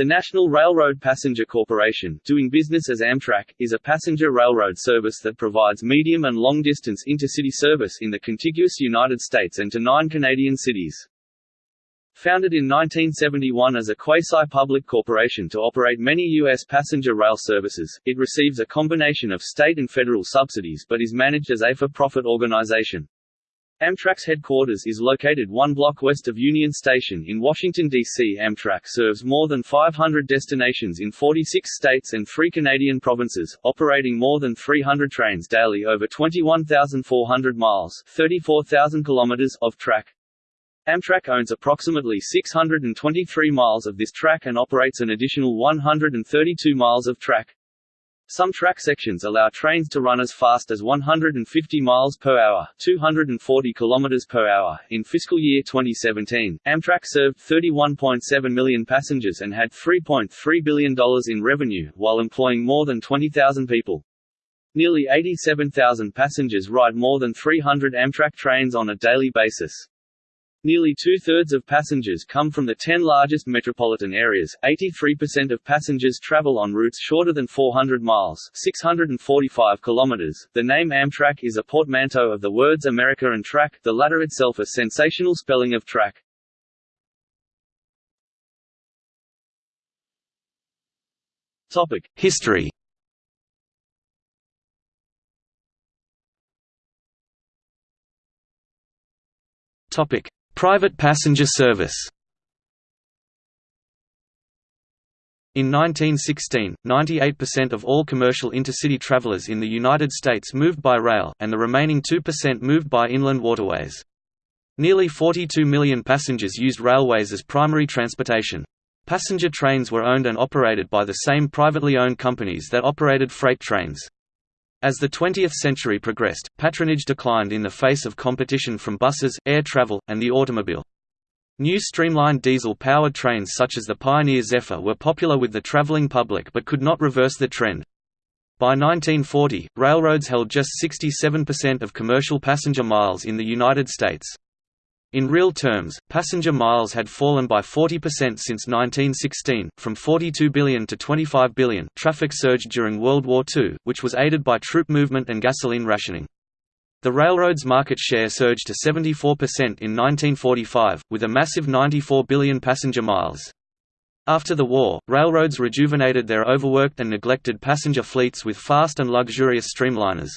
The National Railroad Passenger Corporation, doing business as Amtrak, is a passenger railroad service that provides medium and long-distance intercity service in the contiguous United States and to nine Canadian cities. Founded in 1971 as a quasi-public corporation to operate many U.S. passenger rail services, it receives a combination of state and federal subsidies but is managed as a for-profit organization. Amtrak's headquarters is located one block west of Union Station in Washington, D.C. Amtrak serves more than 500 destinations in 46 states and three Canadian provinces, operating more than 300 trains daily over 21,400 miles 34,000 kilometers of track. Amtrak owns approximately 623 miles of this track and operates an additional 132 miles of track. Some track sections allow trains to run as fast as 150 miles per hour, 240 kilometers per hour. In fiscal year 2017, Amtrak served 31.7 million passengers and had $3.3 billion in revenue, while employing more than 20,000 people. Nearly 87,000 passengers ride more than 300 Amtrak trains on a daily basis. Nearly two-thirds of passengers come from the 10 largest metropolitan areas, 83% of passengers travel on routes shorter than 400 miles 645 kilometers. .The name Amtrak is a portmanteau of the words America and track, the latter itself a sensational spelling of track. History Topic: Private passenger service In 1916, 98% of all commercial intercity travelers in the United States moved by rail, and the remaining 2% moved by inland waterways. Nearly 42 million passengers used railways as primary transportation. Passenger trains were owned and operated by the same privately owned companies that operated freight trains. As the 20th century progressed, patronage declined in the face of competition from buses, air travel, and the automobile. New streamlined diesel-powered trains such as the Pioneer Zephyr were popular with the traveling public but could not reverse the trend. By 1940, railroads held just 67% of commercial passenger miles in the United States. In real terms, passenger miles had fallen by 40% since 1916, from 42 billion to 25 billion. Traffic surged during World War II, which was aided by troop movement and gasoline rationing. The railroad's market share surged to 74% in 1945, with a massive 94 billion passenger miles. After the war, railroads rejuvenated their overworked and neglected passenger fleets with fast and luxurious streamliners.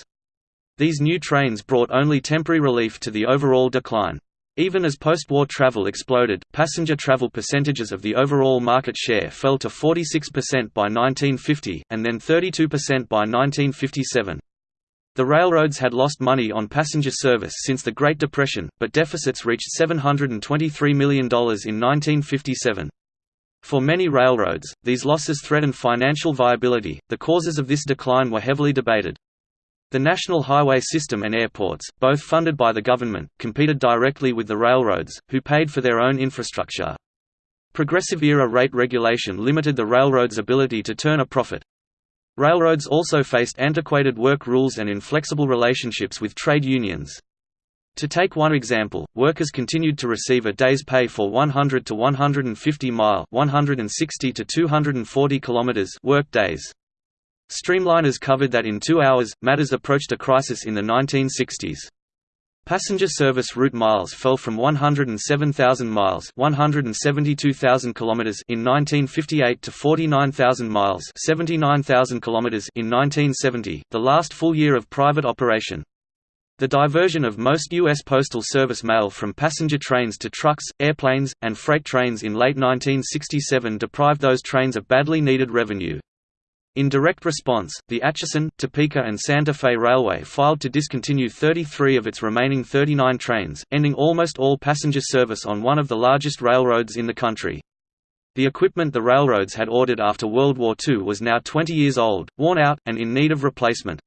These new trains brought only temporary relief to the overall decline. Even as post-war travel exploded, passenger travel percentages of the overall market share fell to 46% by 1950, and then 32% by 1957. The railroads had lost money on passenger service since the Great Depression, but deficits reached $723 million in 1957. For many railroads, these losses threatened financial viability. The causes of this decline were heavily debated. The National Highway System and airports, both funded by the government, competed directly with the railroads, who paid for their own infrastructure. Progressive-era rate regulation limited the railroads' ability to turn a profit. Railroads also faced antiquated work rules and inflexible relationships with trade unions. To take one example, workers continued to receive a day's pay for 100 to 150 mile 160 to 240 kilometers work days. Streamliners covered that in two hours. Matters approached a crisis in the 1960s. Passenger service route miles fell from 107,000 miles (172,000 kilometers) in 1958 to 49,000 miles (79,000 kilometers) in 1970, the last full year of private operation. The diversion of most U.S. Postal Service mail from passenger trains to trucks, airplanes, and freight trains in late 1967 deprived those trains of badly needed revenue. In direct response, the Atchison, Topeka and Santa Fe Railway filed to discontinue 33 of its remaining 39 trains, ending almost all passenger service on one of the largest railroads in the country. The equipment the railroads had ordered after World War II was now 20 years old, worn out, and in need of replacement.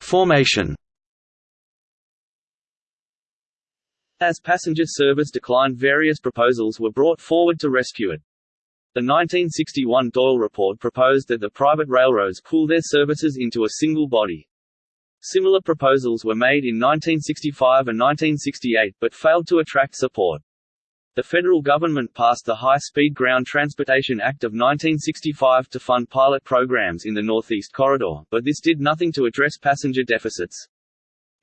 Formation As passenger service declined various proposals were brought forward to rescue it. The 1961 Doyle Report proposed that the private railroads pool their services into a single body. Similar proposals were made in 1965 and 1968 but failed to attract support. The federal government passed the High-Speed Ground Transportation Act of 1965 to fund pilot programs in the Northeast Corridor, but this did nothing to address passenger deficits.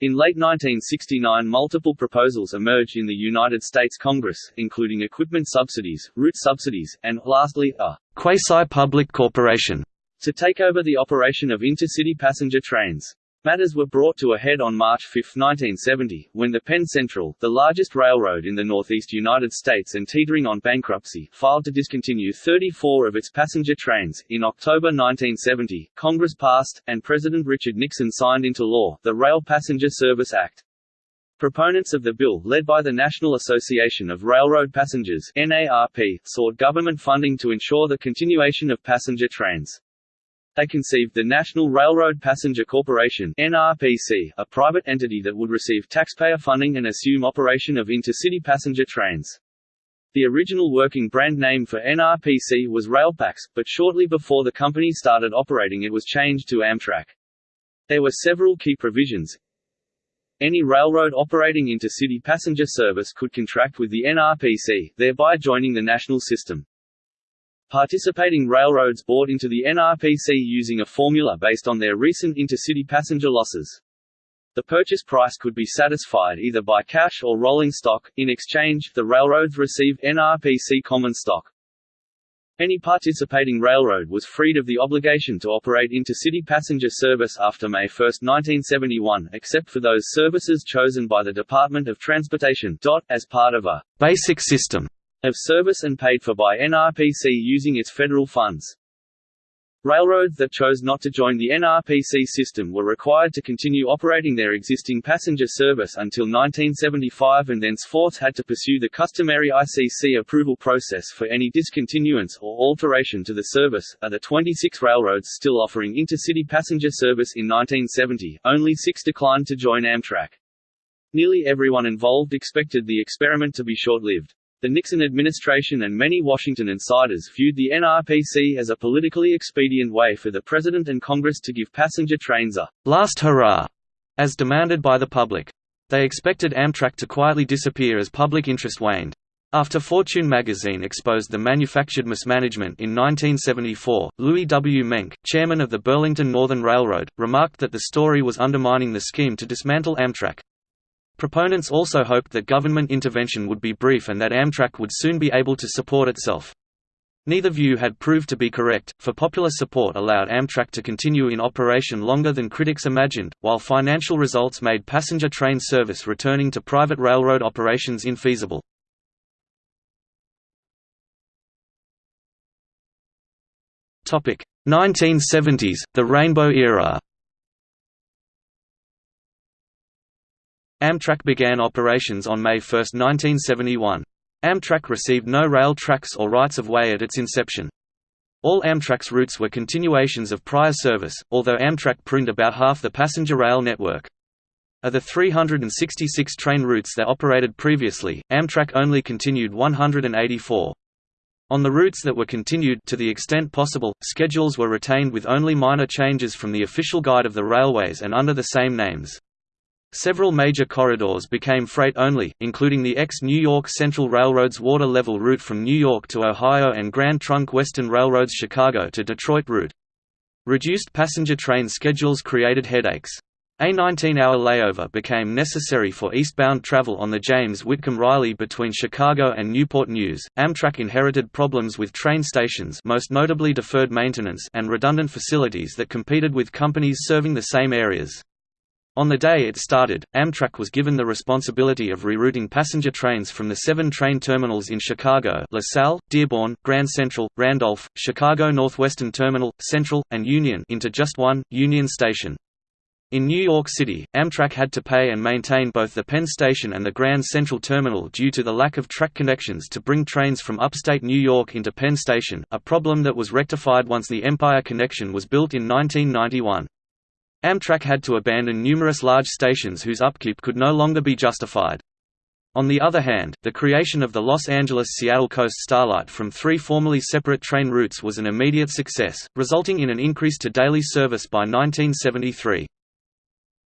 In late 1969 multiple proposals emerged in the United States Congress, including equipment subsidies, route subsidies, and, lastly, a quasi-public corporation to take over the operation of intercity passenger trains. Matters were brought to a head on March 5, 1970, when the Penn Central, the largest railroad in the northeast United States and teetering on bankruptcy, filed to discontinue 34 of its passenger trains. In October 1970, Congress passed, and President Richard Nixon signed into law, the Rail Passenger Service Act. Proponents of the bill, led by the National Association of Railroad Passengers NARP, sought government funding to ensure the continuation of passenger trains. They conceived the National Railroad Passenger Corporation NRPC, a private entity that would receive taxpayer funding and assume operation of intercity passenger trains. The original working brand name for NRPC was Railpax, but shortly before the company started operating it was changed to Amtrak. There were several key provisions. Any railroad operating intercity passenger service could contract with the NRPC, thereby joining the national system. Participating railroads bought into the NRPC using a formula based on their recent intercity passenger losses. The purchase price could be satisfied either by cash or rolling stock, in exchange, the railroads received NRPC common stock. Any participating railroad was freed of the obligation to operate intercity passenger service after May 1, 1971, except for those services chosen by the Department of Transportation as part of a «basic system» of service and paid for by NRPC using its federal funds. Railroads that chose not to join the NRPC system were required to continue operating their existing passenger service until 1975 and thenceforth had to pursue the customary ICC approval process for any discontinuance or alteration to the service. Of the 26 railroads still offering intercity passenger service in 1970, only six declined to join Amtrak. Nearly everyone involved expected the experiment to be short-lived. The Nixon administration and many Washington insiders viewed the NRPC as a politically expedient way for the President and Congress to give passenger trains a «last hurrah», as demanded by the public. They expected Amtrak to quietly disappear as public interest waned. After Fortune magazine exposed the manufactured mismanagement in 1974, Louis W. Menck, chairman of the Burlington Northern Railroad, remarked that the story was undermining the scheme to dismantle Amtrak. Proponents also hoped that government intervention would be brief and that Amtrak would soon be able to support itself. Neither view had proved to be correct, for popular support allowed Amtrak to continue in operation longer than critics imagined, while financial results made passenger train service returning to private railroad operations infeasible. Topic: 1970s, the Rainbow Era. Amtrak began operations on May 1, 1971. Amtrak received no rail tracks or rights-of-way at its inception. All Amtrak's routes were continuations of prior service, although Amtrak pruned about half the passenger rail network. Of the 366 train routes that operated previously, Amtrak only continued 184. On the routes that were continued to the extent possible, schedules were retained with only minor changes from the official guide of the railways and under the same names. Several major corridors became freight-only, including the ex-New York Central Railroad's water-level route from New York to Ohio and Grand Trunk Western Railroad's Chicago to Detroit route. Reduced passenger train schedules created headaches. A 19-hour layover became necessary for eastbound travel on the James Whitcomb Riley between Chicago and Newport News. Amtrak inherited problems with train stations, most notably deferred maintenance and redundant facilities that competed with companies serving the same areas. On the day it started, Amtrak was given the responsibility of rerouting passenger trains from the seven train terminals in Chicago LaSalle, Dearborn, Grand Central, Randolph, Chicago Northwestern Terminal, Central, and Union into just one, Union Station. In New York City, Amtrak had to pay and maintain both the Penn Station and the Grand Central Terminal due to the lack of track connections to bring trains from upstate New York into Penn Station, a problem that was rectified once the Empire Connection was built in 1991. Amtrak had to abandon numerous large stations whose upkeep could no longer be justified. On the other hand, the creation of the Los Angeles–Seattle Coast Starlight from three formerly separate train routes was an immediate success, resulting in an increase to daily service by 1973.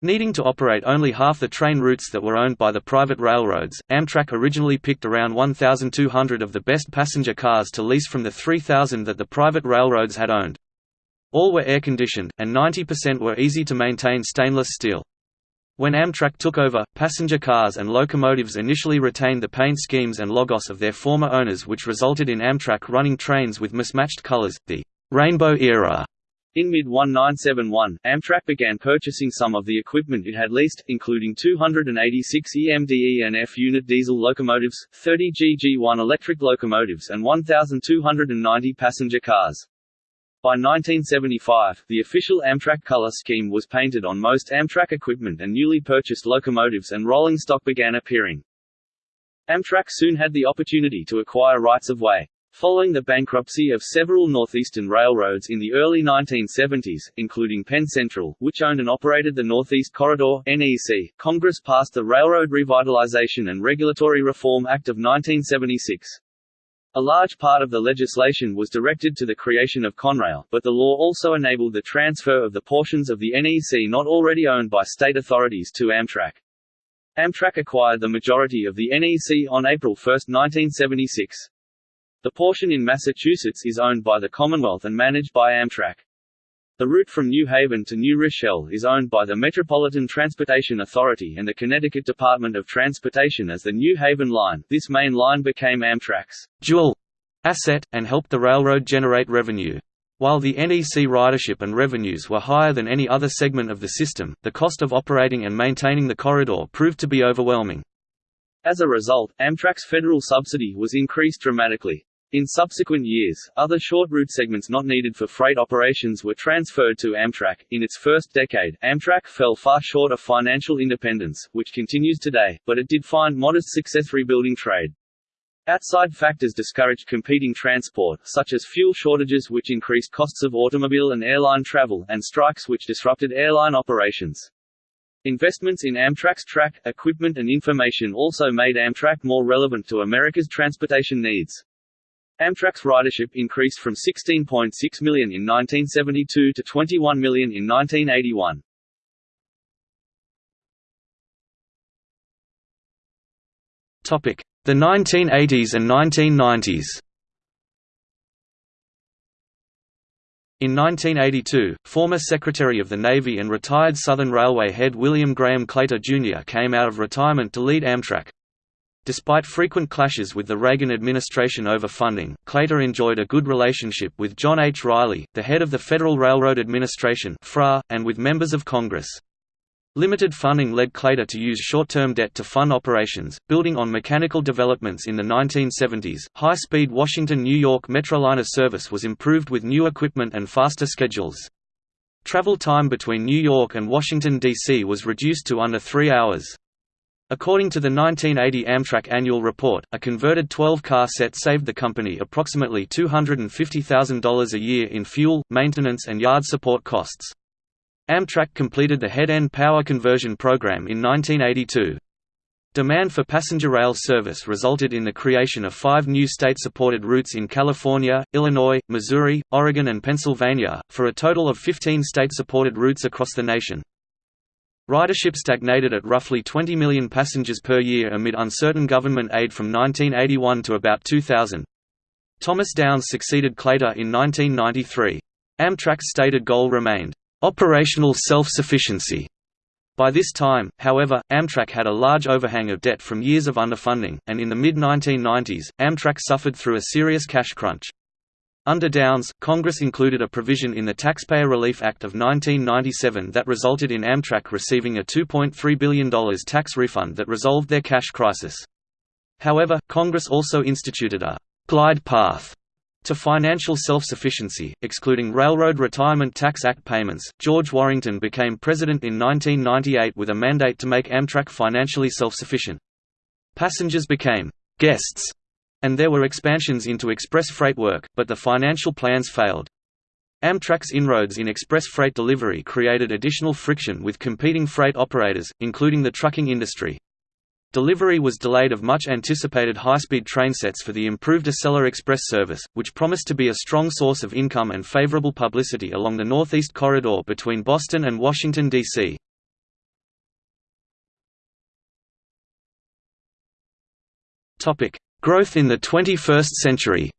Needing to operate only half the train routes that were owned by the private railroads, Amtrak originally picked around 1,200 of the best passenger cars to lease from the 3,000 that the private railroads had owned. All were air-conditioned, and 90% were easy to maintain stainless steel. When Amtrak took over, passenger cars and locomotives initially retained the paint schemes and logos of their former owners which resulted in Amtrak running trains with mismatched colors, the «rainbow era» In mid-1971, Amtrak began purchasing some of the equipment it had leased, including 286 EMDE and F unit diesel locomotives, 30 GG1 electric locomotives and 1,290 passenger cars. By 1975, the official Amtrak color scheme was painted on most Amtrak equipment and newly purchased locomotives and rolling stock began appearing. Amtrak soon had the opportunity to acquire rights of way. Following the bankruptcy of several northeastern railroads in the early 1970s, including Penn Central, which owned and operated the Northeast Corridor (NEC), Congress passed the Railroad Revitalization and Regulatory Reform Act of 1976. A large part of the legislation was directed to the creation of Conrail, but the law also enabled the transfer of the portions of the NEC not already owned by state authorities to Amtrak. Amtrak acquired the majority of the NEC on April 1, 1976. The portion in Massachusetts is owned by the Commonwealth and managed by Amtrak. The route from New Haven to New Rochelle is owned by the Metropolitan Transportation Authority and the Connecticut Department of Transportation as the New Haven Line. This main line became Amtrak's dual asset, and helped the railroad generate revenue. While the NEC ridership and revenues were higher than any other segment of the system, the cost of operating and maintaining the corridor proved to be overwhelming. As a result, Amtrak's federal subsidy was increased dramatically. In subsequent years, other short route segments not needed for freight operations were transferred to Amtrak. In its first decade, Amtrak fell far short of financial independence, which continues today, but it did find modest success rebuilding trade. Outside factors discouraged competing transport, such as fuel shortages which increased costs of automobile and airline travel, and strikes which disrupted airline operations. Investments in Amtrak's track, equipment and information also made Amtrak more relevant to America's transportation needs. Amtrak's ridership increased from 16.6 million in 1972 to 21 million in 1981. Topic: The 1980s and 1990s. In 1982, former Secretary of the Navy and retired Southern Railway head William Graham Claytor Jr. came out of retirement to lead Amtrak. Despite frequent clashes with the Reagan administration over funding, Claytor enjoyed a good relationship with John H. Riley, the head of the Federal Railroad Administration and with members of Congress. Limited funding led Claytor to use short-term debt to fund operations, building on mechanical developments in the 1970s. High-speed Washington-New York Metroliner service was improved with new equipment and faster schedules. Travel time between New York and Washington, D.C. was reduced to under three hours. According to the 1980 Amtrak annual report, a converted 12-car set saved the company approximately $250,000 a year in fuel, maintenance and yard support costs. Amtrak completed the head-end power conversion program in 1982. Demand for passenger rail service resulted in the creation of five new state-supported routes in California, Illinois, Missouri, Oregon and Pennsylvania, for a total of 15 state-supported routes across the nation. Ridership stagnated at roughly 20 million passengers per year amid uncertain government aid from 1981 to about 2000. Thomas Downs succeeded Claytor in 1993. Amtrak's stated goal remained, "...operational self-sufficiency." By this time, however, Amtrak had a large overhang of debt from years of underfunding, and in the mid-1990s, Amtrak suffered through a serious cash crunch. Under Downs, Congress included a provision in the Taxpayer Relief Act of 1997 that resulted in Amtrak receiving a $2.3 billion tax refund that resolved their cash crisis. However, Congress also instituted a «glide path» to financial self-sufficiency, excluding Railroad Retirement Tax Act payments. George Warrington became president in 1998 with a mandate to make Amtrak financially self-sufficient. Passengers became «guests» And there were expansions into express freight work, but the financial plans failed. Amtrak's inroads in express freight delivery created additional friction with competing freight operators, including the trucking industry. Delivery was delayed of much anticipated high-speed train sets for the improved Acela Express service, which promised to be a strong source of income and favorable publicity along the Northeast Corridor between Boston and Washington, D.C. Growth in the 21st century.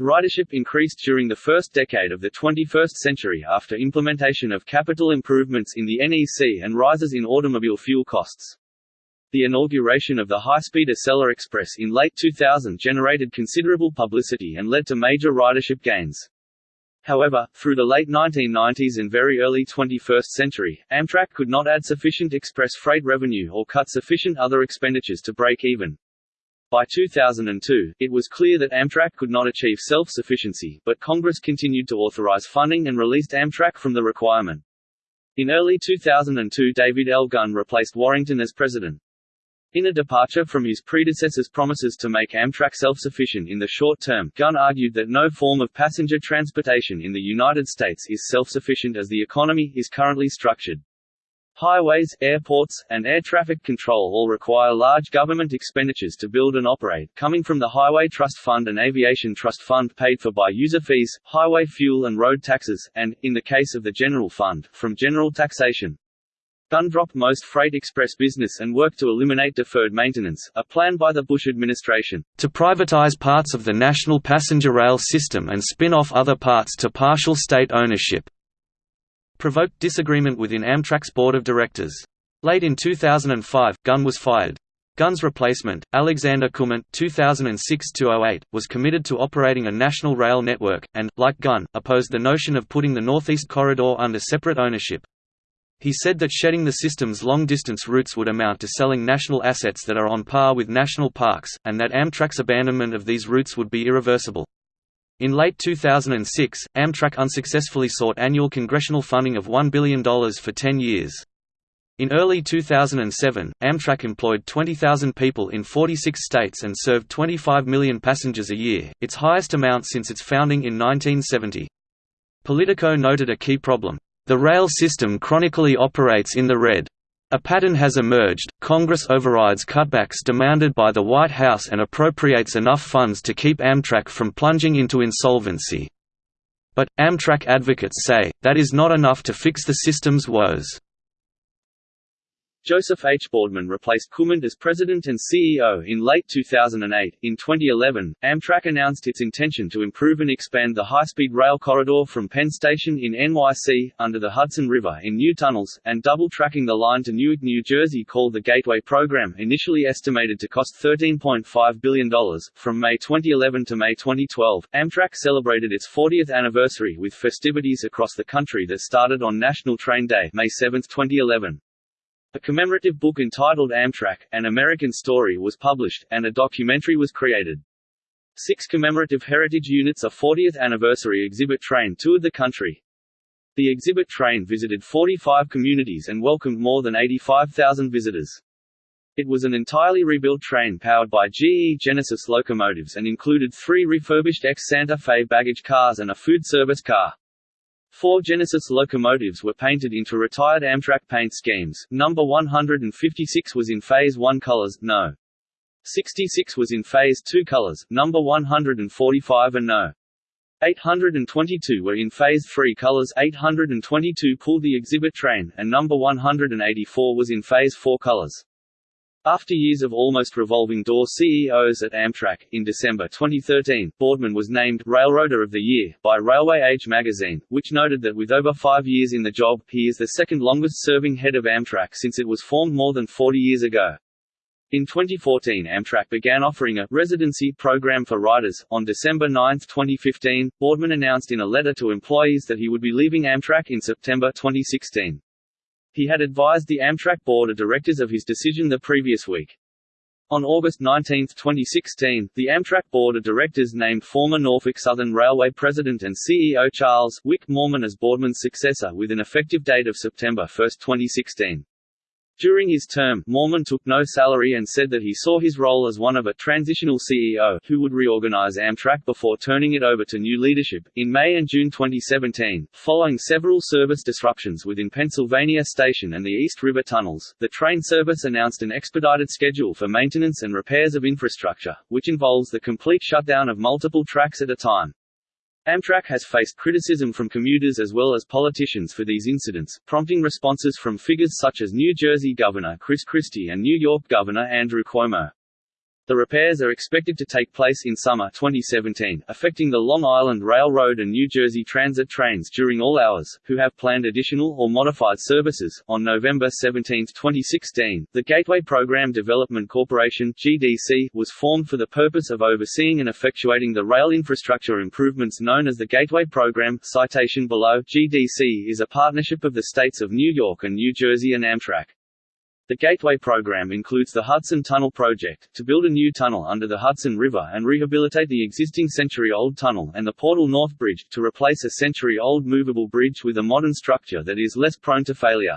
Ridership increased during the first decade of the 21st century after implementation of capital improvements in the NEC and rises in automobile fuel costs. The inauguration of the high-speed Acela Express in late 2000 generated considerable publicity and led to major ridership gains. However, through the late 1990s and very early 21st century, Amtrak could not add sufficient express freight revenue or cut sufficient other expenditures to break even. By 2002, it was clear that Amtrak could not achieve self-sufficiency, but Congress continued to authorize funding and released Amtrak from the requirement. In early 2002 David L. Gunn replaced Warrington as president. In a departure from his predecessor's promises to make Amtrak self-sufficient in the short term, Gunn argued that no form of passenger transportation in the United States is self-sufficient as the economy is currently structured. Highways, airports, and air traffic control all require large government expenditures to build and operate, coming from the Highway Trust Fund and Aviation Trust Fund paid for by user fees, highway fuel and road taxes, and, in the case of the General Fund, from general taxation. Gunn dropped most freight express business and worked to eliminate deferred maintenance, a plan by the Bush administration. To privatize parts of the national passenger rail system and spin off other parts to partial state ownership. Provoked disagreement within Amtrak's board of directors. Late in 2005, Gunn was fired. Gunn's replacement, Alexander Kummant (2006–08), was committed to operating a national rail network, and, like Gunn, opposed the notion of putting the Northeast Corridor under separate ownership. He said that shedding the system's long-distance routes would amount to selling national assets that are on par with national parks, and that Amtrak's abandonment of these routes would be irreversible. In late 2006, Amtrak unsuccessfully sought annual congressional funding of $1 billion for 10 years. In early 2007, Amtrak employed 20,000 people in 46 states and served 25 million passengers a year, its highest amount since its founding in 1970. Politico noted a key problem, the rail system chronically operates in the red. A pattern has emerged, Congress overrides cutbacks demanded by the White House and appropriates enough funds to keep Amtrak from plunging into insolvency. But, Amtrak advocates say, that is not enough to fix the system's woes. Joseph H. Boardman replaced Kummant as president and CEO in late 2008. In 2011, Amtrak announced its intention to improve and expand the high-speed rail corridor from Penn Station in NYC, under the Hudson River in new tunnels, and double-tracking the line to Newark, New Jersey called the Gateway Program initially estimated to cost $13.5 billion. From May 2011 to May 2012, Amtrak celebrated its 40th anniversary with festivities across the country that started on National Train Day May 7, 2011. A commemorative book entitled Amtrak, An American Story was published, and a documentary was created. Six commemorative heritage units a 40th anniversary exhibit train toured the country. The exhibit train visited 45 communities and welcomed more than 85,000 visitors. It was an entirely rebuilt train powered by GE Genesis locomotives and included three refurbished ex-Santa Fe baggage cars and a food service car. Four Genesis locomotives were painted into retired Amtrak paint schemes. Number 156 was in Phase 1 colors, no. 66 was in Phase 2 colors, number 145 and no. 822 were in Phase 3 colors 822 pulled the exhibit train, and number 184 was in Phase 4 colors. After years of almost revolving door CEOs at Amtrak, in December 2013, Boardman was named Railroader of the Year by Railway Age magazine, which noted that with over five years in the job, he is the second longest-serving head of Amtrak since it was formed more than 40 years ago. In 2014 Amtrak began offering a residency program for riders. On December 9, 2015, Boardman announced in a letter to employees that he would be leaving Amtrak in September 2016. He had advised the Amtrak board of directors of his decision the previous week. On August 19, 2016, the Amtrak board of directors named former Norfolk Southern Railway president and CEO Charles Wick Moorman as Boardman's successor with an effective date of September 1, 2016. During his term, Moorman took no salary and said that he saw his role as one of a transitional CEO who would reorganize Amtrak before turning it over to new leadership. In May and June 2017, following several service disruptions within Pennsylvania Station and the East River tunnels, the train service announced an expedited schedule for maintenance and repairs of infrastructure, which involves the complete shutdown of multiple tracks at a time. Amtrak has faced criticism from commuters as well as politicians for these incidents, prompting responses from figures such as New Jersey Governor Chris Christie and New York Governor Andrew Cuomo. The repairs are expected to take place in summer 2017, affecting the Long Island Railroad and New Jersey Transit trains during all hours, who have planned additional or modified services. On November 17, 2016, the Gateway Program Development Corporation (GDC) was formed for the purpose of overseeing and effectuating the rail infrastructure improvements known as the Gateway Program. Citation below: GDC is a partnership of the states of New York and New Jersey and Amtrak. The Gateway program includes the Hudson Tunnel project, to build a new tunnel under the Hudson River and rehabilitate the existing century-old tunnel and the Portal North Bridge, to replace a century-old movable bridge with a modern structure that is less prone to failure.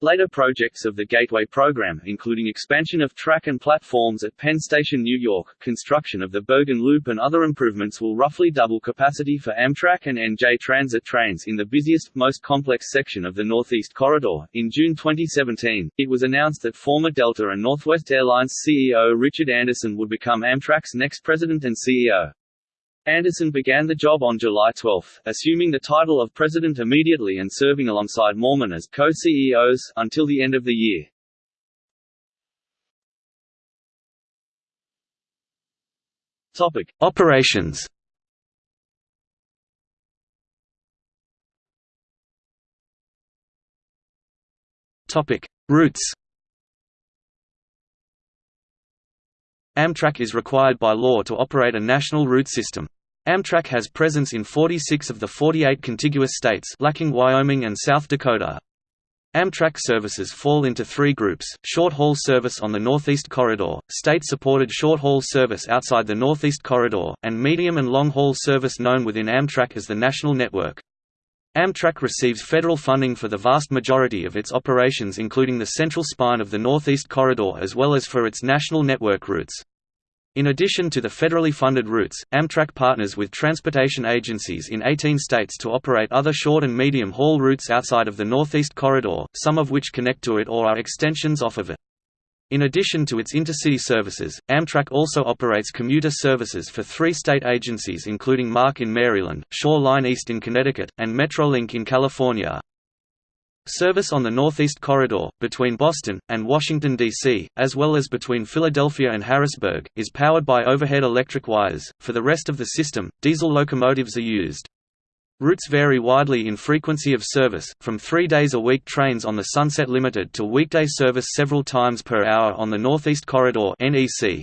Later projects of the Gateway program, including expansion of track and platforms at Penn Station New York, construction of the Bergen Loop and other improvements will roughly double capacity for Amtrak and NJ Transit trains in the busiest, most complex section of the Northeast Corridor. In June 2017, it was announced that former Delta and Northwest Airlines CEO Richard Anderson would become Amtrak's next president and CEO. Anderson began the job on July 12, assuming the title of president immediately and serving alongside Moorman as co-CEOs, until the end of the year. Topic. Operations Topic. Routes Amtrak is required by law to operate a national route system. Amtrak has presence in 46 of the 48 contiguous states lacking Wyoming and South Dakota. Amtrak services fall into three groups, short-haul service on the Northeast Corridor, state-supported short-haul service outside the Northeast Corridor, and medium and long-haul service known within Amtrak as the National Network. Amtrak receives federal funding for the vast majority of its operations including the central spine of the Northeast Corridor as well as for its national network routes. In addition to the federally funded routes, Amtrak partners with transportation agencies in 18 states to operate other short and medium-haul routes outside of the Northeast Corridor, some of which connect to it or are extensions off of it. In addition to its intercity services, Amtrak also operates commuter services for three state agencies including MARC in Maryland, Shoreline East in Connecticut, and Metrolink in California. Service on the Northeast Corridor, between Boston, and Washington, D.C., as well as between Philadelphia and Harrisburg, is powered by overhead electric wires. For the rest of the system, diesel locomotives are used. Routes vary widely in frequency of service, from three days a week trains on the Sunset Limited to weekday service several times per hour on the Northeast Corridor NEC.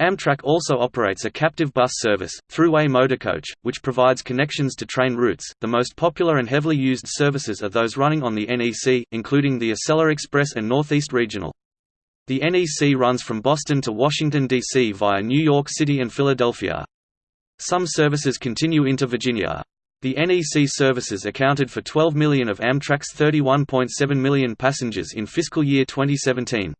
Amtrak also operates a captive bus service, Thruway Motorcoach, which provides connections to train routes. The most popular and heavily used services are those running on the NEC, including the Acela Express and Northeast Regional. The NEC runs from Boston to Washington, D.C. via New York City and Philadelphia. Some services continue into Virginia. The NEC services accounted for 12 million of Amtrak's 31.7 million passengers in fiscal year 2017.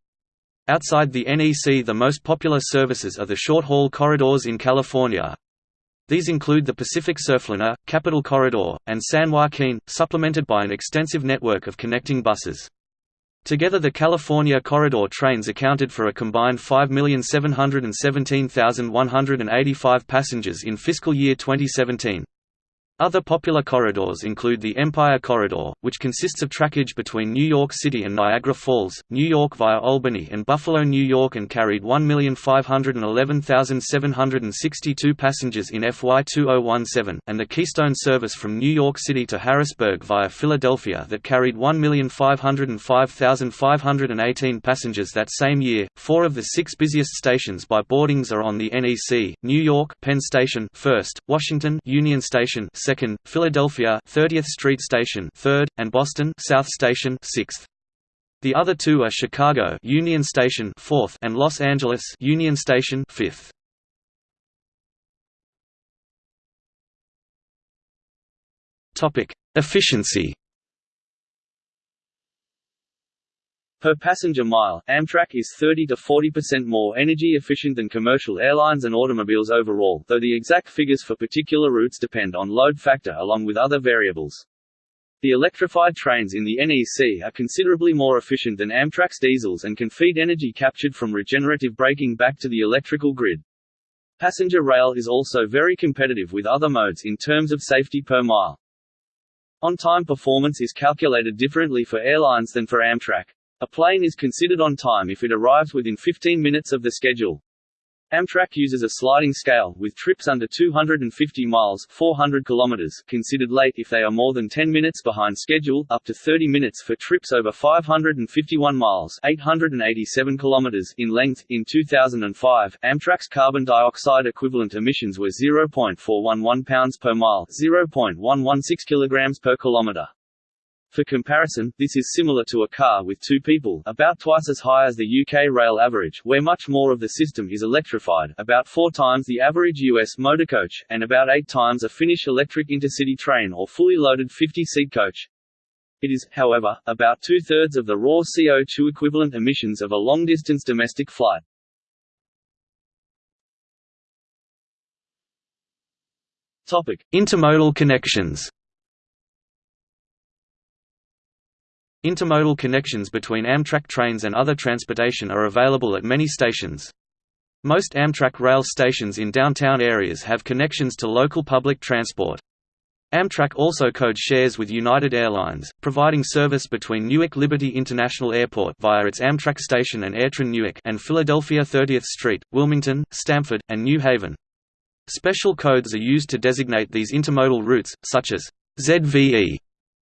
Outside the NEC the most popular services are the short-haul corridors in California. These include the Pacific Surfliner, Capitol Corridor, and San Joaquin, supplemented by an extensive network of connecting buses. Together the California Corridor trains accounted for a combined 5,717,185 passengers in fiscal year 2017. Other popular corridors include the Empire Corridor, which consists of trackage between New York City and Niagara Falls, New York via Albany and Buffalo, New York and carried 1,511,762 passengers in FY 2017, and the Keystone service from New York City to Harrisburg via Philadelphia that carried 1,505,518 passengers that same year. Four of the six busiest stations by boardings are on the NEC, New York Penn Station first, Washington Union Station second, Philadelphia 30th Street Station third, and Boston South Station sixth. The other two are Chicago Union Station fourth and Los Angeles Union Station fifth. Topic: Efficiency. Per passenger mile, Amtrak is 30 to 40% more energy efficient than commercial airlines and automobiles overall, though the exact figures for particular routes depend on load factor along with other variables. The electrified trains in the NEC are considerably more efficient than Amtrak's diesels and can feed energy captured from regenerative braking back to the electrical grid. Passenger rail is also very competitive with other modes in terms of safety per mile. On-time performance is calculated differently for airlines than for Amtrak. A plane is considered on time if it arrives within 15 minutes of the schedule. Amtrak uses a sliding scale, with trips under 250 miles 400 kilometers considered late if they are more than 10 minutes behind schedule, up to 30 minutes for trips over 551 miles 887 kilometers in length. In 2005, Amtrak's carbon dioxide equivalent emissions were 0.411 pounds per mile 0.116 kilograms per kilometer. For comparison, this is similar to a car with two people about twice as high as the UK rail average where much more of the system is electrified about four times the average US motorcoach, and about eight times a Finnish electric intercity train or fully loaded 50-seat coach. It is, however, about two-thirds of the raw CO2 equivalent emissions of a long-distance domestic flight. Topic. Intermodal connections Intermodal connections between Amtrak trains and other transportation are available at many stations. Most Amtrak rail stations in downtown areas have connections to local public transport. Amtrak also code shares with United Airlines, providing service between Newark Liberty International Airport via its Amtrak station and AirTrain Newark and Philadelphia 30th Street, Wilmington, Stamford, and New Haven. Special codes are used to designate these intermodal routes, such as ZVE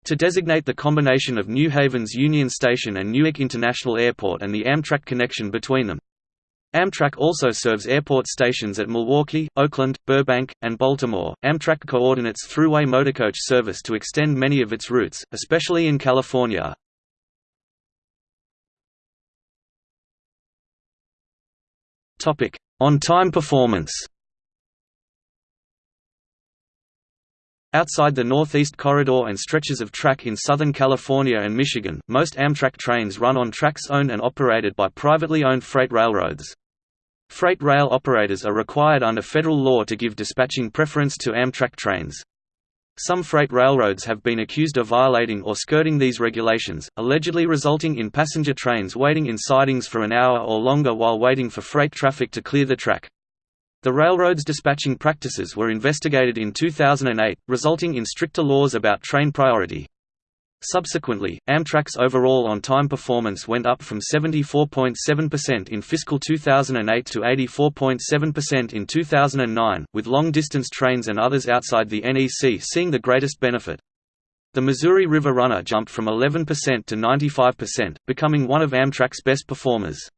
to designate the combination of New Haven's Union Station and Newark International Airport and the Amtrak connection between them. Amtrak also serves airport stations at Milwaukee, Oakland, Burbank, and Baltimore. Amtrak coordinates Thruway motorcoach service to extend many of its routes, especially in California. Topic: On-time performance. Outside the Northeast Corridor and stretches of track in Southern California and Michigan, most Amtrak trains run on tracks owned and operated by privately owned freight railroads. Freight rail operators are required under federal law to give dispatching preference to Amtrak trains. Some freight railroads have been accused of violating or skirting these regulations, allegedly resulting in passenger trains waiting in sidings for an hour or longer while waiting for freight traffic to clear the track. The railroad's dispatching practices were investigated in 2008, resulting in stricter laws about train priority. Subsequently, Amtrak's overall on-time performance went up from 74.7% in fiscal 2008 to 84.7% in 2009, with long-distance trains and others outside the NEC seeing the greatest benefit. The Missouri River Runner jumped from 11% to 95%, becoming one of Amtrak's best performers.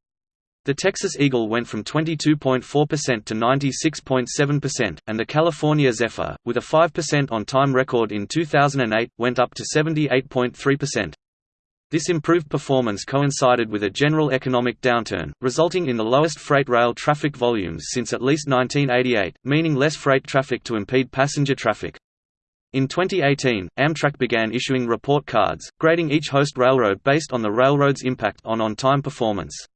The Texas Eagle went from 22.4% to 96.7%, and the California Zephyr, with a 5% on-time record in 2008, went up to 78.3%. This improved performance coincided with a general economic downturn, resulting in the lowest freight rail traffic volumes since at least 1988, meaning less freight traffic to impede passenger traffic. In 2018, Amtrak began issuing report cards, grading each host railroad based on the railroad's impact on on-time performance.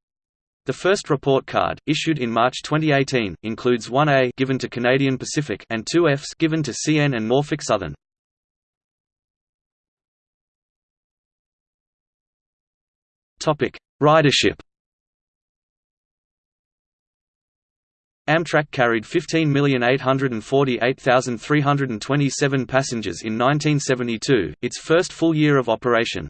The first report card, issued in March 2018, includes 1A given to Canadian Pacific and 2 Fs given to CN and Norfolk Southern. Topic: Ridership. Amtrak carried 15,848,327 passengers in 1972, its first full year of operation.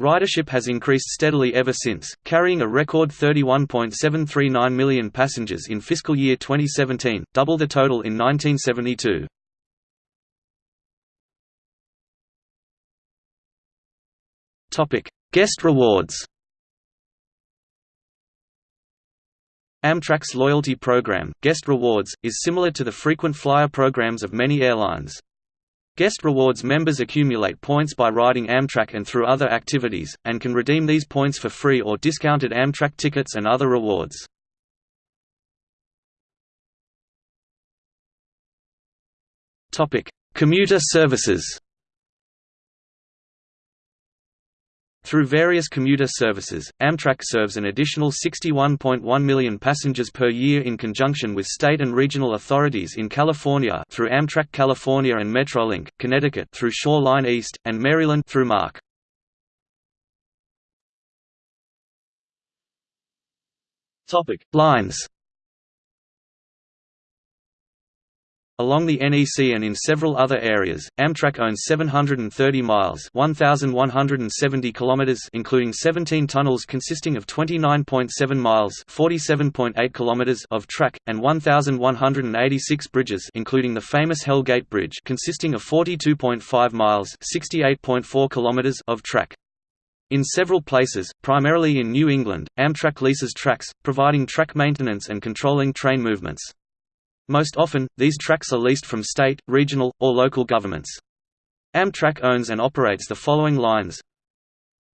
Ridership has increased steadily ever since, carrying a record 31.739 million passengers in fiscal year 2017, double the total in 1972. Guest rewards Amtrak's loyalty program, Guest Rewards, is similar to the frequent flyer programs of many airlines. Guest Rewards members accumulate points by riding Amtrak and through other activities, and can redeem these points for free or discounted Amtrak tickets and other rewards. Commuter services Through various commuter services, Amtrak serves an additional 61.1 million passengers per year in conjunction with state and regional authorities in California through Amtrak California and Metrolink, Connecticut through Shoreline East, and Maryland through MARC. Lines Along the NEC and in several other areas, Amtrak owns 730 miles 1,170 kilometers including 17 tunnels consisting of 29.7 miles 47.8 kilometers of track, and 1,186 bridges including the famous Hell Gate Bridge consisting of 42.5 miles 68.4 kilometers of track. In several places, primarily in New England, Amtrak leases tracks, providing track maintenance and controlling train movements. Most often, these tracks are leased from state, regional, or local governments. Amtrak owns and operates the following lines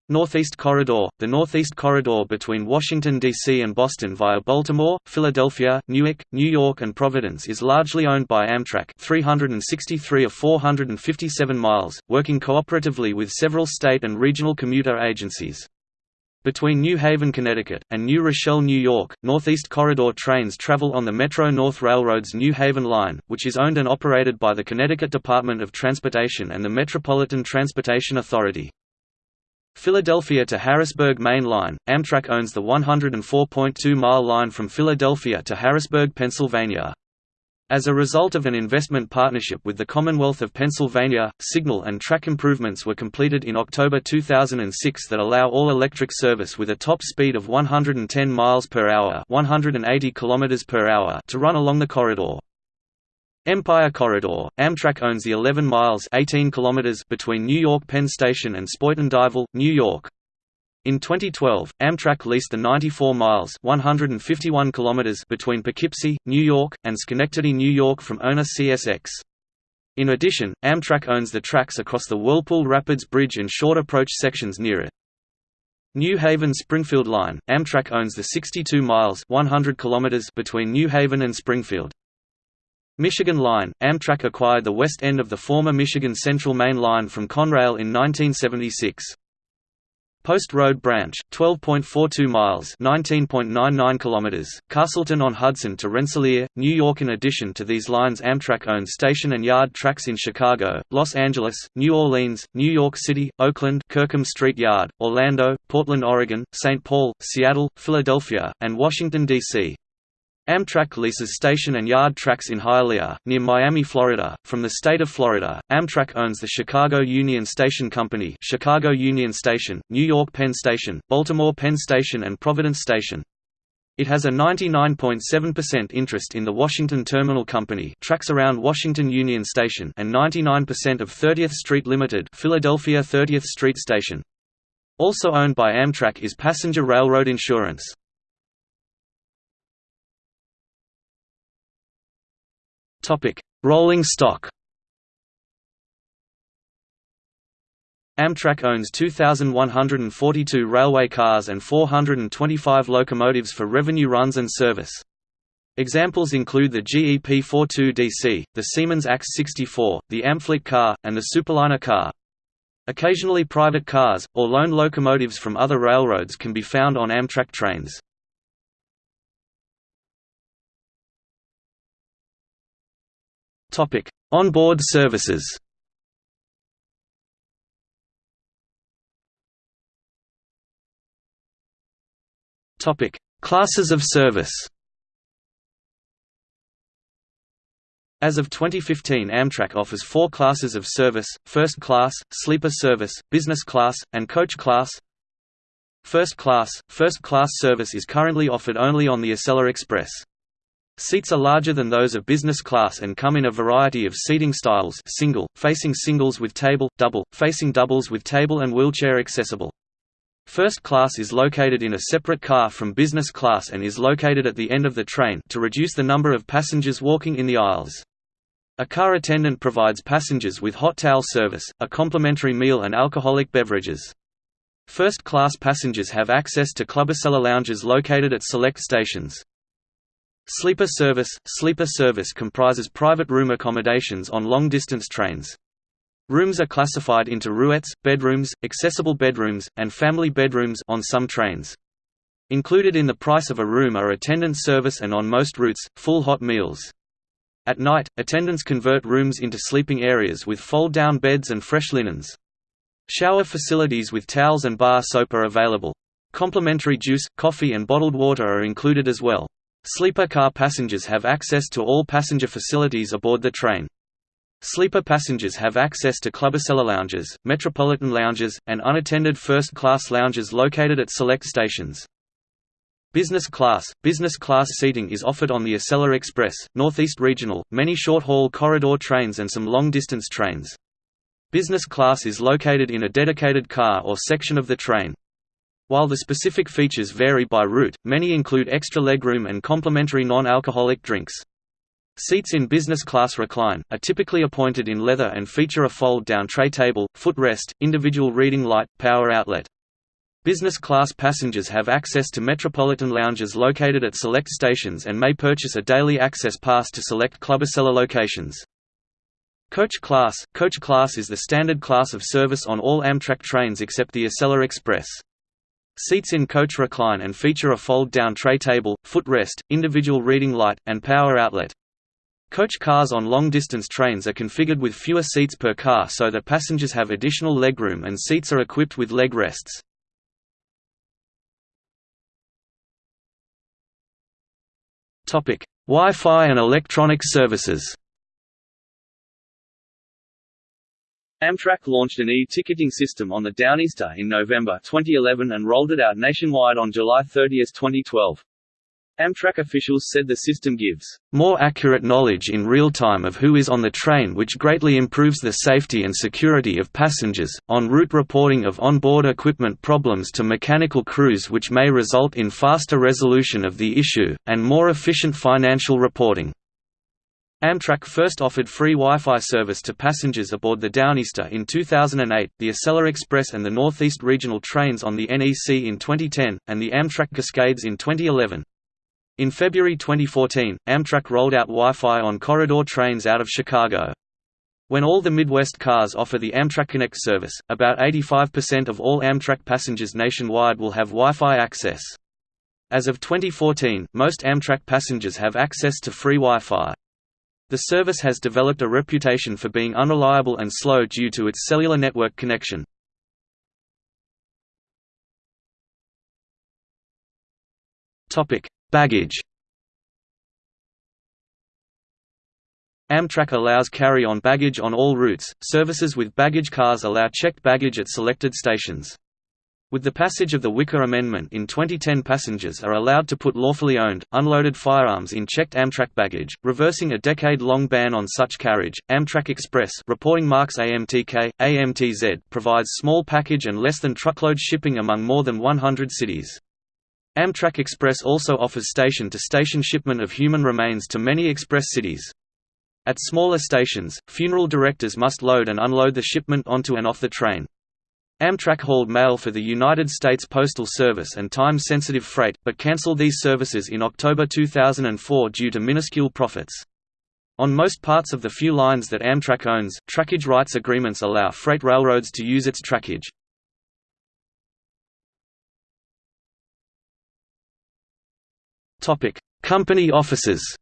Northeast Corridor – The Northeast Corridor between Washington, D.C. and Boston via Baltimore, Philadelphia, Newark, New York and Providence is largely owned by Amtrak 363 of 457 miles, working cooperatively with several state and regional commuter agencies. Between New Haven, Connecticut, and New Rochelle, New York, Northeast Corridor trains travel on the Metro-North Railroad's New Haven Line, which is owned and operated by the Connecticut Department of Transportation and the Metropolitan Transportation Authority. Philadelphia to Harrisburg Main Line – Amtrak owns the 104.2-mile line from Philadelphia to Harrisburg, Pennsylvania. As a result of an investment partnership with the Commonwealth of Pennsylvania, signal and track improvements were completed in October 2006 that allow all-electric service with a top speed of 110 miles per hour, 180 kilometers per hour to run along the corridor. Empire Corridor – Amtrak owns the 11 miles 18 kilometers between New York Penn Station and Spuyten-Duyvil, New York. In 2012, Amtrak leased the 94 miles 151 kilometers between Poughkeepsie, New York, and Schenectady, New York from owner CSX. In addition, Amtrak owns the tracks across the Whirlpool Rapids Bridge and short approach sections near it. New Haven Springfield Line – Amtrak owns the 62 miles 100 kilometers between New Haven and Springfield. Michigan Line – Amtrak acquired the west end of the former Michigan Central Main Line from Conrail in 1976. Post Road Branch, 12.42 miles (19.99 kilometers), Castleton-on-Hudson to Rensselaer, New York. In addition to these lines, Amtrak owns station and yard tracks in Chicago, Los Angeles, New Orleans, New York City, Oakland, Kirkham Street Yard, Orlando, Portland, Oregon, St. Paul, Seattle, Philadelphia, and Washington D.C. Amtrak leases station and yard tracks in Hialeah, near Miami, Florida. From the state of Florida, Amtrak owns the Chicago Union Station Company, Chicago Union Station, New York Penn Station, Baltimore Penn Station, and Providence Station. It has a 99.7% interest in the Washington Terminal Company, tracks around Washington Union Station, and 99% of 30th Street Limited, Philadelphia 30th Street Station. Also owned by Amtrak is Passenger Railroad Insurance. Topic: Rolling stock. Amtrak owns 2,142 railway cars and 425 locomotives for revenue runs and service. Examples include the GE P42DC, the Siemens ACS-64, the Amfleet car, and the Superliner car. Occasionally private cars, or loaned locomotives from other railroads can be found on Amtrak trains. Topic: Onboard services. Topic: Classes of service. As of 2015 Amtrak offers four classes of service, First Class, Sleeper Service, Business Class, and Coach Class. First Class – First Class service is currently offered only on the Acela Express. Seats are larger than those of business class and come in a variety of seating styles single, facing singles with table, double, facing doubles with table and wheelchair accessible. First class is located in a separate car from business class and is located at the end of the train to reduce the number of passengers walking in the aisles. A car attendant provides passengers with hot towel service, a complimentary meal and alcoholic beverages. First-class passengers have access to ClubAcela lounges located at select stations. Sleeper service – Sleeper service comprises private room accommodations on long-distance trains. Rooms are classified into roomettes, bedrooms, accessible bedrooms, and family bedrooms on some trains. Included in the price of a room are attendant service and on most routes, full hot meals. At night, attendants convert rooms into sleeping areas with fold-down beds and fresh linens. Shower facilities with towels and bar soap are available. Complimentary juice, coffee and bottled water are included as well. Sleeper car passengers have access to all passenger facilities aboard the train. Sleeper passengers have access to ClubAcela lounges, Metropolitan lounges, and unattended first-class lounges located at select stations. Business class – Business class seating is offered on the Acela Express, Northeast Regional, many short-haul corridor trains and some long-distance trains. Business class is located in a dedicated car or section of the train. While the specific features vary by route, many include extra legroom and complimentary non-alcoholic drinks. Seats in business class recline, are typically appointed in leather and feature a fold-down tray table, footrest, individual reading light, power outlet. Business class passengers have access to metropolitan lounges located at select stations and may purchase a daily access pass to select ClubAcela locations. Coach class – Coach class is the standard class of service on all Amtrak trains except the Acela Express. Seats in coach recline and feature a fold-down tray table, footrest, individual reading light, and power outlet. Coach cars on long-distance trains are configured with fewer seats per car so that passengers have additional legroom and seats are equipped with leg rests. Wi-Fi and electronic services Amtrak launched an e-ticketing system on the Downeaster in November 2011 and rolled it out nationwide on July 30, 2012. Amtrak officials said the system gives more accurate knowledge in real time of who is on the train which greatly improves the safety and security of passengers, en route reporting of onboard equipment problems to mechanical crews which may result in faster resolution of the issue, and more efficient financial reporting. Amtrak first offered free Wi-Fi service to passengers aboard the Downeaster in 2008, the Acela Express and the Northeast Regional trains on the NEC in 2010, and the Amtrak Cascades in 2011. In February 2014, Amtrak rolled out Wi-Fi on corridor trains out of Chicago. When all the Midwest cars offer the Amtrak Connect service, about 85% of all Amtrak passengers nationwide will have Wi-Fi access. As of 2014, most Amtrak passengers have access to free Wi-Fi. The service has developed a reputation for being unreliable and slow due to its cellular network connection. Baggage Amtrak allows carry-on baggage on all routes. Services with baggage cars allow checked baggage at selected stations. With the passage of the Wicker Amendment in 2010 passengers are allowed to put lawfully owned, unloaded firearms in checked Amtrak baggage, reversing a decade-long ban on such carriage. Amtrak Express reporting marks AMTK, AMTZ provides small package and less than truckload shipping among more than 100 cities. Amtrak Express also offers station-to-station -station shipment of human remains to many express cities. At smaller stations, funeral directors must load and unload the shipment onto and off the train. Amtrak hauled mail for the United States Postal Service and time-sensitive freight, but cancelled these services in October 2004 due to minuscule profits. On most parts of the few lines that Amtrak owns, trackage rights agreements allow freight railroads to use its trackage. Company offices.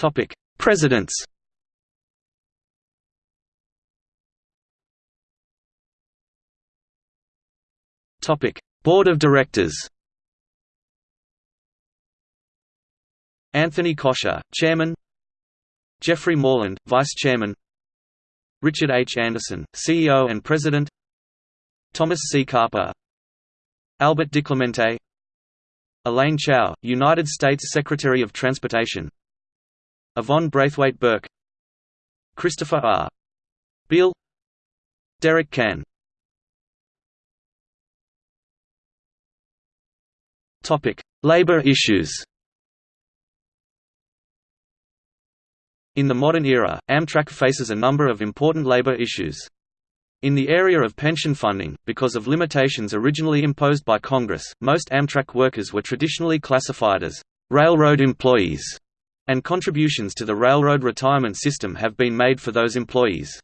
Topic: Presidents. Topic: Board of Directors. Anthony Coscia, Chairman. Jeffrey Moreland, Vice Chairman. Richard H. Anderson, CEO and President Thomas C. Carper Albert DiClemente Elaine Chao, United States Secretary of Transportation Yvonne Braithwaite Burke Christopher R. Beall. Derek Kan Labor issues. In the modern era, Amtrak faces a number of important labor issues. In the area of pension funding, because of limitations originally imposed by Congress, most Amtrak workers were traditionally classified as railroad employees, and contributions to the railroad retirement system have been made for those employees.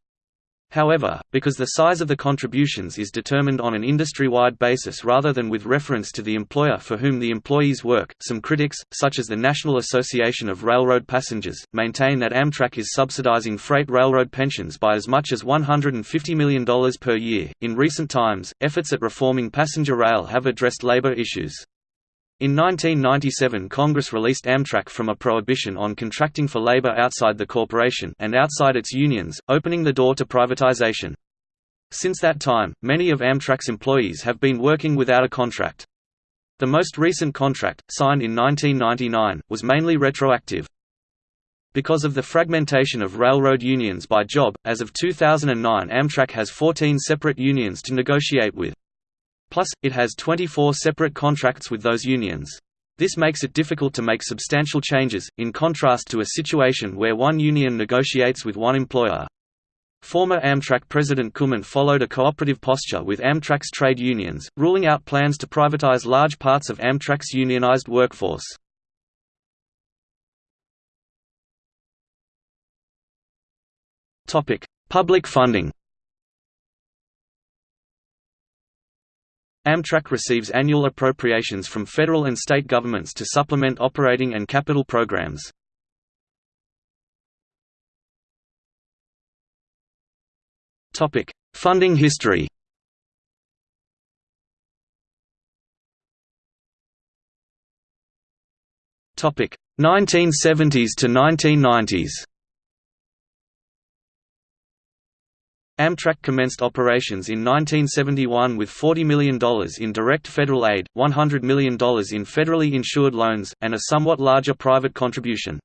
However, because the size of the contributions is determined on an industry-wide basis rather than with reference to the employer for whom the employees work, some critics, such as the National Association of Railroad Passengers, maintain that Amtrak is subsidizing freight railroad pensions by as much as $150 million per year. In recent times, efforts at reforming passenger rail have addressed labor issues. In 1997 Congress released Amtrak from a prohibition on contracting for labor outside the corporation and outside its unions, opening the door to privatization. Since that time, many of Amtrak's employees have been working without a contract. The most recent contract, signed in 1999, was mainly retroactive. Because of the fragmentation of railroad unions by job, as of 2009 Amtrak has 14 separate unions to negotiate with. Plus, it has 24 separate contracts with those unions. This makes it difficult to make substantial changes, in contrast to a situation where one union negotiates with one employer. Former Amtrak President Kummant followed a cooperative posture with Amtrak's trade unions, ruling out plans to privatize large parts of Amtrak's unionized workforce. Public funding Amtrak receives annual appropriations from federal and state governments to supplement operating and capital programs. Funding history Topic 1970s to 1990s Amtrak commenced operations in 1971 with $40 million in direct federal aid, $100 million in federally insured loans, and a somewhat larger private contribution.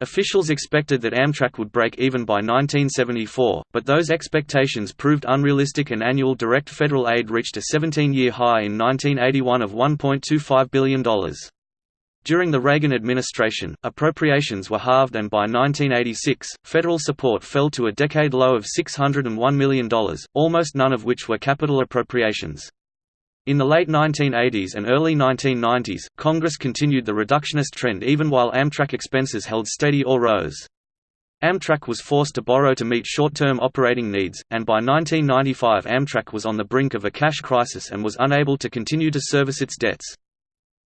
Officials expected that Amtrak would break even by 1974, but those expectations proved unrealistic and annual direct federal aid reached a 17-year high in 1981 of $1.25 billion. During the Reagan administration, appropriations were halved and by 1986, federal support fell to a decade low of $601 million, almost none of which were capital appropriations. In the late 1980s and early 1990s, Congress continued the reductionist trend even while Amtrak expenses held steady or rose. Amtrak was forced to borrow to meet short-term operating needs, and by 1995 Amtrak was on the brink of a cash crisis and was unable to continue to service its debts.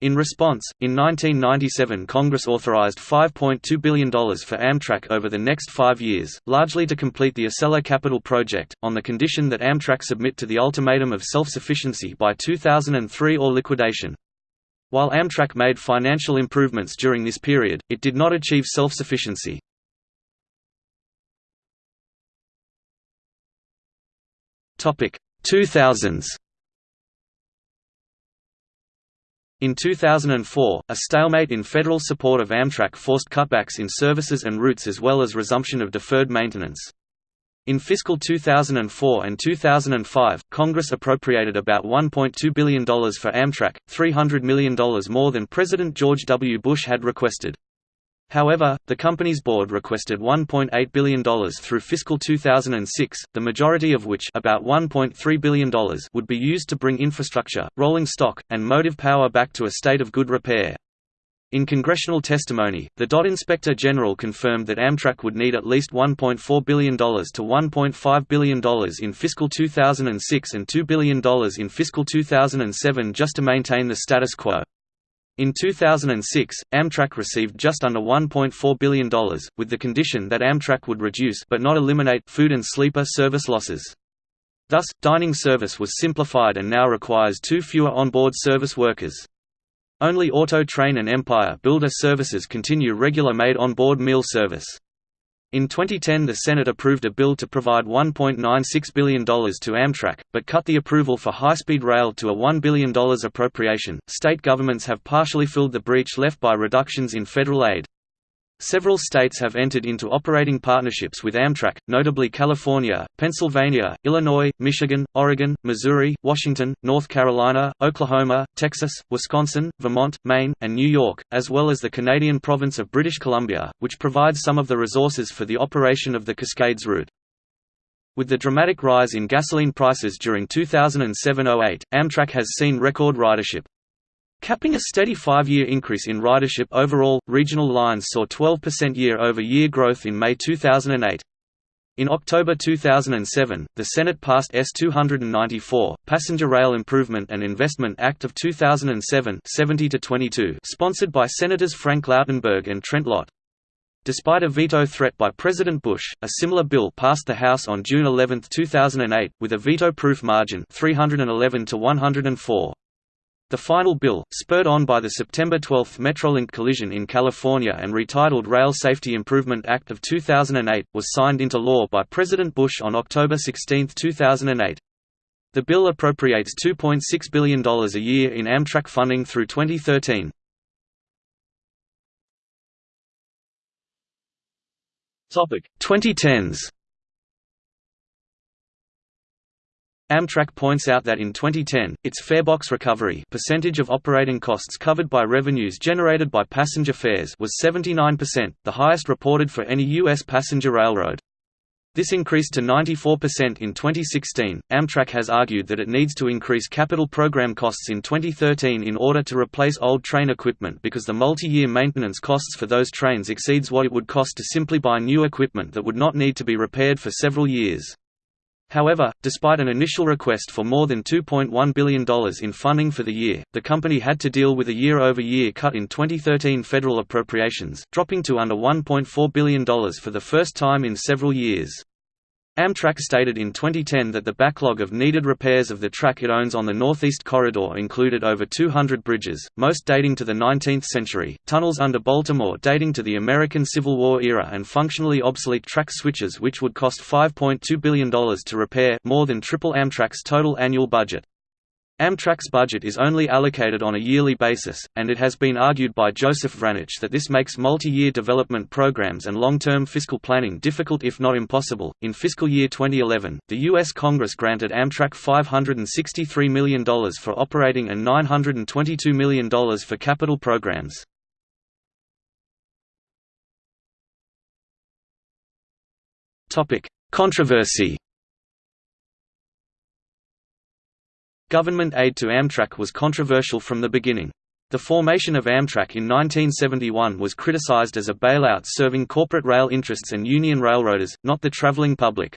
In response, in 1997 Congress authorized $5.2 billion for Amtrak over the next five years, largely to complete the Acela Capital project, on the condition that Amtrak submit to the ultimatum of self-sufficiency by 2003 or liquidation. While Amtrak made financial improvements during this period, it did not achieve self-sufficiency. Topic 2000s In 2004, a stalemate in federal support of Amtrak forced cutbacks in services and routes as well as resumption of deferred maintenance. In fiscal 2004 and 2005, Congress appropriated about $1.2 billion for Amtrak, $300 million more than President George W. Bush had requested. However, the company's board requested $1.8 billion through fiscal 2006, the majority of which about $1.3 billion would be used to bring infrastructure, rolling stock, and motive power back to a state of good repair. In congressional testimony, the DOT Inspector General confirmed that Amtrak would need at least $1.4 billion to $1.5 billion in fiscal 2006 and $2 billion in fiscal 2007 just to maintain the status quo. In 2006, Amtrak received just under $1.4 billion, with the condition that Amtrak would reduce but not eliminate food and sleeper service losses. Thus, dining service was simplified and now requires two fewer onboard service workers. Only Auto Train and Empire Builder services continue regular made onboard meal service. In 2010 the Senate approved a bill to provide $1.96 billion to Amtrak, but cut the approval for high-speed rail to a $1 billion appropriation. State governments have partially filled the breach left by reductions in federal aid. Several states have entered into operating partnerships with Amtrak, notably California, Pennsylvania, Illinois, Michigan, Oregon, Missouri, Washington, North Carolina, Oklahoma, Texas, Wisconsin, Vermont, Maine, and New York, as well as the Canadian province of British Columbia, which provides some of the resources for the operation of the Cascades route. With the dramatic rise in gasoline prices during 2007–08, Amtrak has seen record ridership. Capping a steady five-year increase in ridership overall, regional lines saw 12% year-over-year growth in May 2008. In October 2007, the Senate passed S-294, Passenger Rail Improvement and Investment Act of 2007 70-22, sponsored by Senators Frank Lautenberg and Trent Lott. Despite a veto threat by President Bush, a similar bill passed the House on June 11, 2008, with a veto-proof margin 311 to 104. The final bill, spurred on by the September 12 Metrolink collision in California and retitled Rail Safety Improvement Act of 2008, was signed into law by President Bush on October 16, 2008. The bill appropriates $2.6 billion a year in Amtrak funding through 2013. Topic 2010s Amtrak points out that in 2010, its farebox recovery percentage of operating costs covered by revenues generated by passenger fares was 79%, the highest reported for any U.S. passenger railroad. This increased to 94% in 2016. Amtrak has argued that it needs to increase capital program costs in 2013 in order to replace old train equipment because the multi year maintenance costs for those trains exceeds what it would cost to simply buy new equipment that would not need to be repaired for several years. However, despite an initial request for more than $2.1 billion in funding for the year, the company had to deal with a year-over-year -year cut in 2013 federal appropriations, dropping to under $1.4 billion for the first time in several years. Amtrak stated in 2010 that the backlog of needed repairs of the track it owns on the Northeast Corridor included over 200 bridges, most dating to the 19th century, tunnels under Baltimore dating to the American Civil War era and functionally obsolete track switches which would cost $5.2 billion to repair more than triple Amtrak's total annual budget. Amtrak's budget is only allocated on a yearly basis, and it has been argued by Joseph Vranich that this makes multi-year development programs and long-term fiscal planning difficult if not impossible. In fiscal year 2011, the U.S. Congress granted Amtrak $563 million for operating and $922 million for capital programs. Topic: Controversy Government aid to Amtrak was controversial from the beginning. The formation of Amtrak in 1971 was criticized as a bailout serving corporate rail interests and union railroaders, not the traveling public.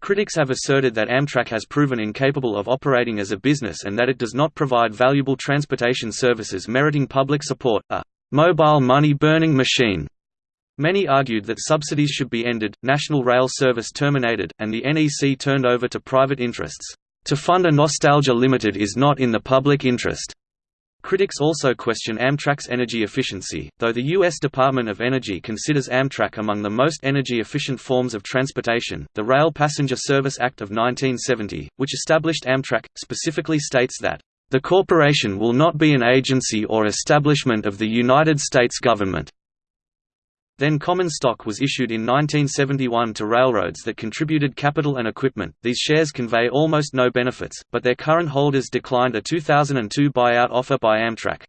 Critics have asserted that Amtrak has proven incapable of operating as a business and that it does not provide valuable transportation services meriting public support, a mobile money-burning machine. Many argued that subsidies should be ended, national rail service terminated, and the NEC turned over to private interests. To fund a Nostalgia Limited is not in the public interest. Critics also question Amtrak's energy efficiency, though the U.S. Department of Energy considers Amtrak among the most energy-efficient forms of transportation. The Rail Passenger Service Act of 1970, which established Amtrak, specifically states that, "...the corporation will not be an agency or establishment of the United States government." Then common stock was issued in 1971 to railroads that contributed capital and equipment. These shares convey almost no benefits, but their current holders declined a 2002 buyout offer by Amtrak.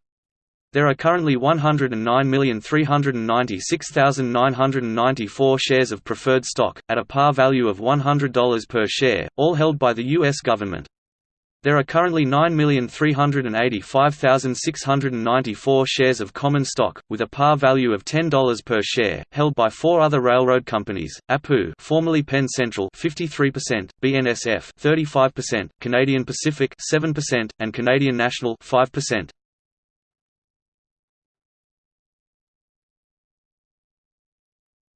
There are currently 109,396,994 shares of preferred stock, at a par value of $100 per share, all held by the U.S. government. There are currently 9,385,694 shares of common stock, with a par value of $10 per share, held by four other railroad companies: APU, formerly Penn Central, 53%; BNSF, 35%; Canadian Pacific, 7%; and Canadian National, 5%.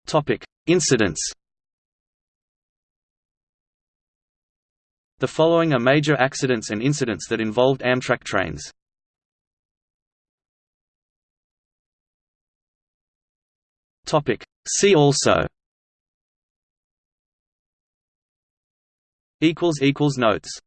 Topic: Incidents. The following are major accidents and incidents that involved Amtrak trains. See also. Notes